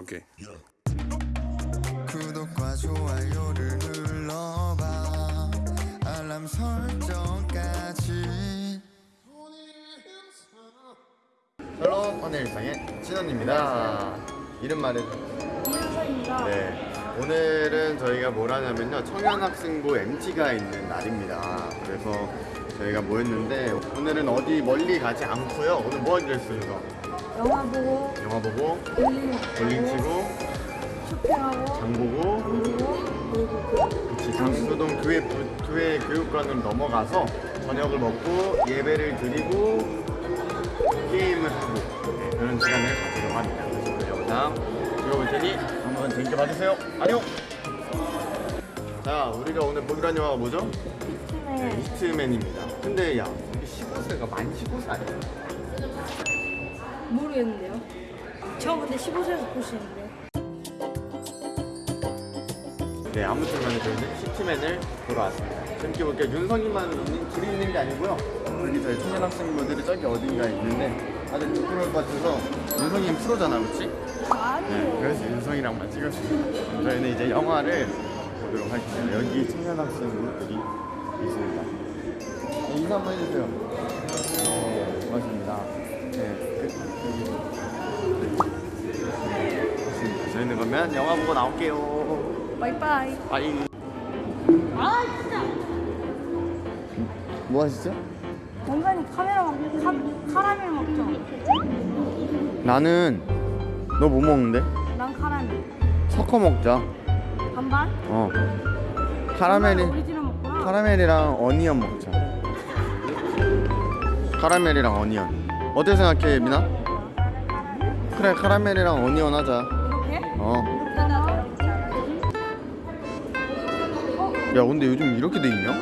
오케이. 구독과 좋아요를 눌러봐 알람 설정까지 샬롬 오늘 일상의 진원입니다. 이름 말해주세요. 이은서입니다. 네. 오늘은 저희가 뭘 하냐면요. 청년학생부 MT가 있는 날입니다. 그래서 저희가 모였는데 오늘은 어디 멀리 가지 않고요. 오늘 뭐 하기로 했어요? 영화 보고 영화 보고, 볼링 치고, 쇼핑하고 장 보고, 그치, 장수동 교회, 부- 교회 교육관으로 넘어가서 저녁을 먹고 예배를 드리고 게임을 하고 네, 그런 시간을 가지려고 합니다. 그래서 영상 찍어볼 테니 한번 재밌게 봐주세요. 안녕! 자, 우리가 오늘 보기로 한 영화가 뭐죠? 네, 팀에 히트맨입니다. 근데 야, 우리 15세가 만 15세 아니야? 모르겠는데요. 저 근데 15세에서 볼 수 있는데. 네, 아무튼 간에 저희는 히트맨을 보러 왔습니다. 재밌게 볼게요. 윤성이만 있는, 길이 있는 게 아니고요. 여기 저희 청년 학생분들이 저기 어딘가에 있는데 다들 부끄러울 것 같아서 윤성이는 프로잖아, 그렇지? 네. 그래서 윤성이랑만 찍었습니다. 저희는 이제 영화를 보도록 할게요. 여기 청년 학생분들이 있습니다. 네, 인사 한번 해주세요. 네, 고맙습니다. 네, 그, 좋습니다. 저희는 그러면 영화 보고 나올게요. 바이바이. bye. 아 진짜. 뭐 하시죠? 원장님 카메라 막 카, 카라멜 먹죠? 나는 너 뭐 먹는데? 난 카라멜. 섞어 먹자. 반반? 어. 카라멜이. 카라멜이랑 onion 먹자. 카라멜이랑 어니언. 어떻게 생각해, 미나? 그래, 카라멜이랑 어니언 하자. 어. 야, 근데 요즘 이렇게 돼 있냐?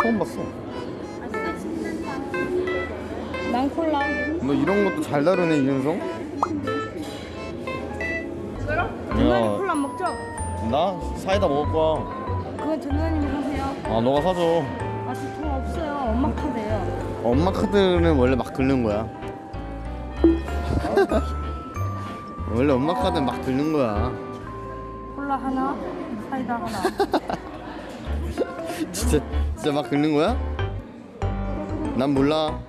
처음 봤어. 난 콜라. 너 이런 것도 잘 다루네, 이윤성? 전나님 콜라 안 먹죠? 나 사이다 먹을 거야. 그건 전나님이 사세요. 아, 너가 사줘. 아, 저돈 없어요. 엄마 카드예요. 엄마 카드는 원래 막 긁는 거야. 원래 엄마 카드는 막 긁는 거야. 콜라 하나, 사이다 하나. 진짜 진짜 막 긁는 거야? 난 몰라.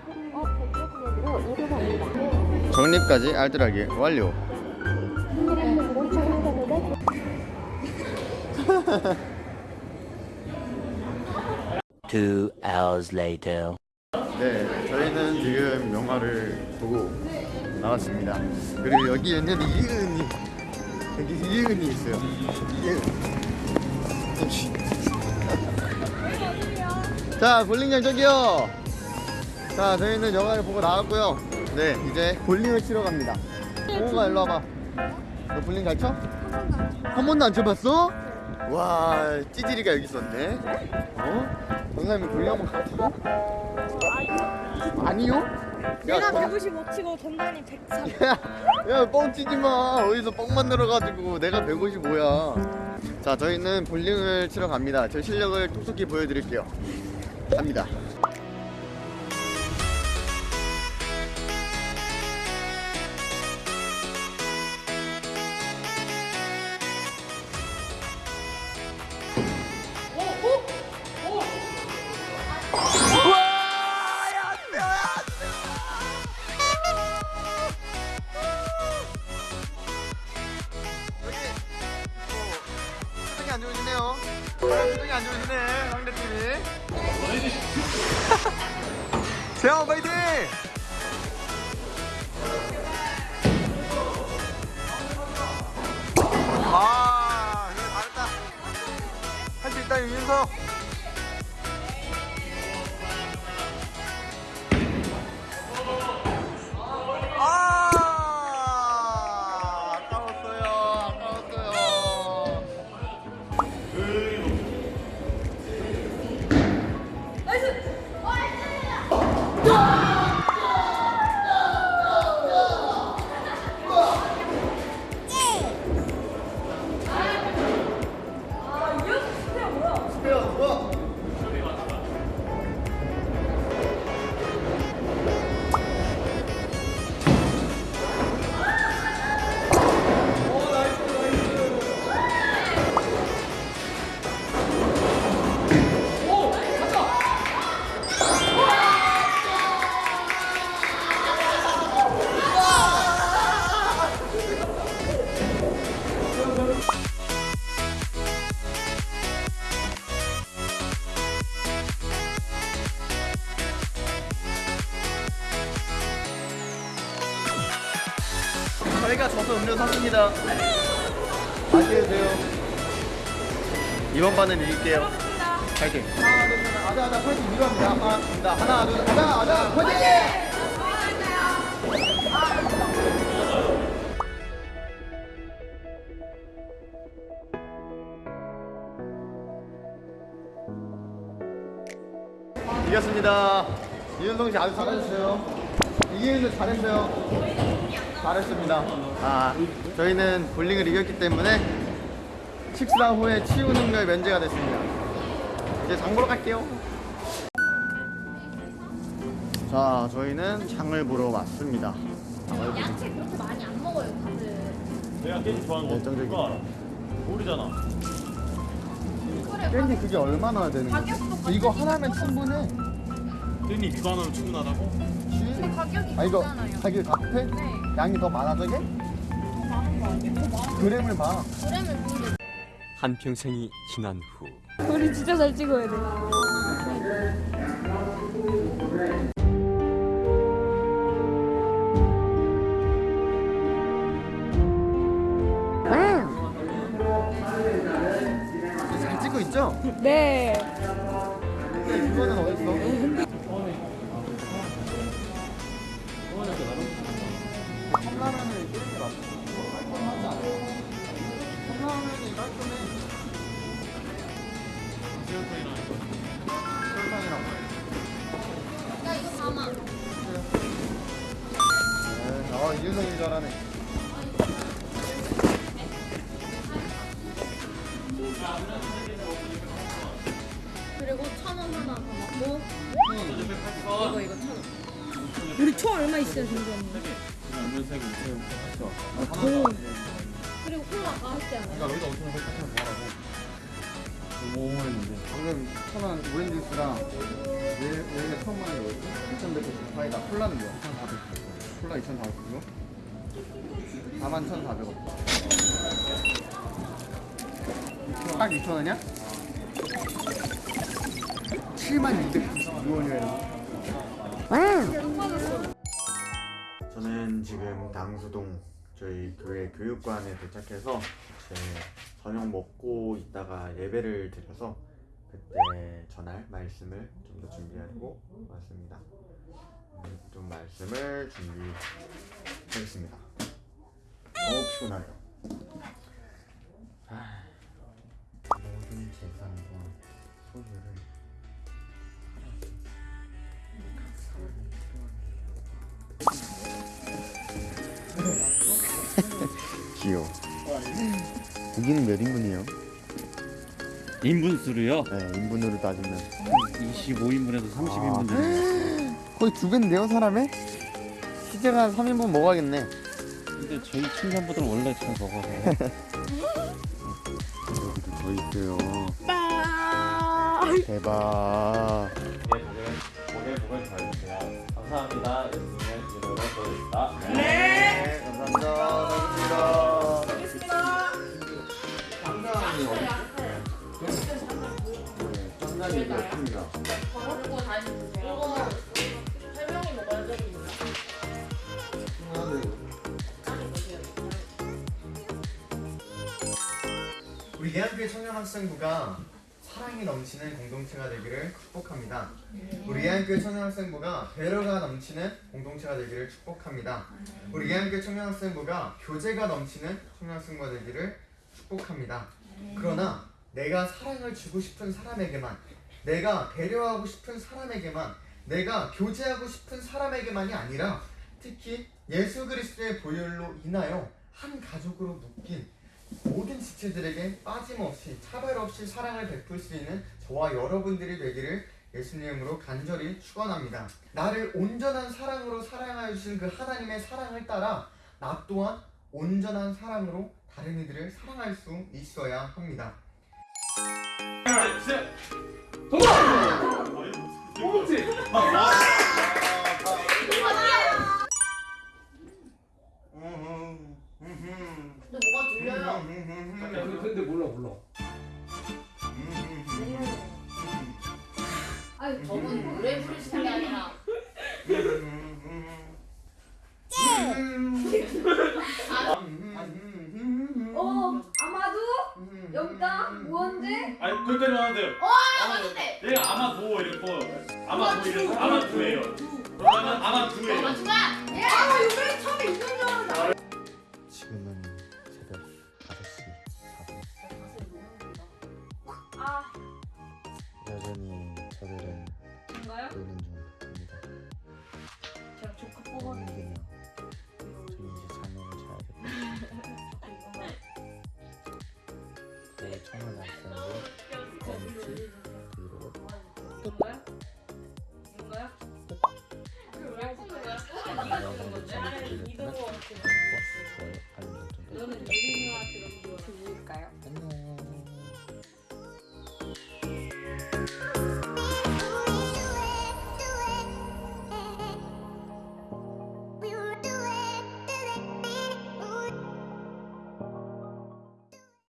정립까지 알뜰하게 완료. Two hours later. 네, 저희는 지금 영화를 보고 나왔습니다. 그리고 여기에는 이은이 여기 이은이 있어요. 이은. 자, 볼링장 저기요. 자, 저희는 영화를 보고 나왔고요. 네, 이제 볼링을 치러 갑니다. 홍우가 일로 와봐. 너 볼링 잘 쳐? 한 번도 안 쳐봤어? 와, 찌질이가 여기 있었네. 어? 정상님 볼링 한번 가보고? 아니요? 내가 정- 155 치고 전나님 103. 야, 야, 뻥 치지 마. 어디서 뻥 만들어가지고 내가 155야. 자, 저희는 볼링을 치러 갑니다. 제 실력을 톡톡히 보여드릴게요. 갑니다. 안 좋으시네요. 표정이 안 좋으시네 상대팀이. 세영 파이팅! 아, 잘했다. 할 수 있다 윤석. 탔습니다. 안녕히 계세요. 이번 반은 이길게요. 파이팅. 하나, 둘, 셋. 아자, 아자, 파이팅. 이거 합니다. 하나, 갑니다. 하나, 둘, 셋. 아자, 아자, 파이팅! 이겼습니다. 이윤성 씨 아주 잘하셨어요. 이기는 잘했어요. 잘했습니다. 아, 저희는 볼링을 이겼기 때문에 식사 후에 치유 능력 면제가 됐습니다. 이제 장 보러 갈게요. 자, 저희는 장을 보러 왔습니다. 야채 그렇게 많이 안 먹어요 다들 내가 깻잎 좋아하는 거. 누가 알아? 모르잖아. 깻잎 그게 얼마나 되는 거야? 이거 하나면 충분해. 깻잎 이거 하나로 충분하다고? 근데 가격이 아 이거 비싸잖아요 가격 같아? 네. 양이 더 많아 저게? 그램을 봐. 그램을 한평생이 지난 후 우리 진짜 잘 찍어야 돼. 잘 찍고 있죠? 네. 네, 아 이윤성이 잘하네. 그리고 천 원 하나 더 먹고 이거 이거 천 원 우리 총 얼마 있어요, 정도? 그리고 콜라 아까 했지 않아요? 여기다 5천 원 설탕 뭐하라고? 뭐 했는데? 방금 천원 오렌지 주스랑 얘 얘가 처음 만에 뭐였지? 2,190 사이다 콜라는 뭐야? 1,400 콜라 2,400이고 41,400원 딱 2,000원이야? 72,296원이래요 저는 지금 당수동 저희 교회 교육관에 도착해서 제 저녁 먹고 있다가 예배를 드려서 그때 전할 말씀을 좀 더 준비하고 왔습니다. 좀 말씀을 준비하겠습니다. 너무 피곤하네요. 아, 모든 재산과 소유를 귀여워. 고기는 몇 인분이에요? 인분수로요 네, 인분으로 따지면 25인분에서 30인분 되는 거의 두 배인데요, 사람에? 시제가 3인분 먹어야겠네. 근데 저희 친구분들은 원래 잘 먹어서 여기도 더 있어요. 대박. 고개 부분 잘 주세요. 감사합니다. 보여드립니다. 네, 감사합니다. 감사합니다. 네, 짱장이 이거 없습니다. 한교회 청년 학생부가 사랑이 넘치는 공동체가 되기를 축복합니다. 우리 예한교회 청년학생부가 배려가 넘치는 공동체가 되기를 축복합니다. 우리 예한교회 청년학생부가 교제가 넘치는 청년학생부가 되기를 축복합니다. 그러나 내가 사랑을 주고 싶은 사람에게만 내가 배려하고 싶은 사람에게만 내가 교제하고 싶은 사람에게만이 아니라 특히 예수 그리스도의 보혈로 인하여 한 가족으로 묶인 모든 지체들에게 빠짐없이 차별 없이 사랑을 베풀 수 있는 저와 여러분들이 되기를 예수님으로 간절히 축원합니다. 나를 온전한 사랑으로 사랑하여 주신 그 하나님의 사랑을 따라 나 또한 온전한 사랑으로 다른 이들을 사랑할 수 있어야 합니다. 근데 어 아마도 영당 우원재 아니 그때는 하는데 맞는데 얘 아마도. 이렇게 아마도 이렇게 아마도예요. 그러면 아마도예요. 맞추나 예. 아마 요번에 아, 처음에 있는 줄 알았는데 지금은 새벽 5시 4분. 아. 여전히 저들은 뭔가요? 저희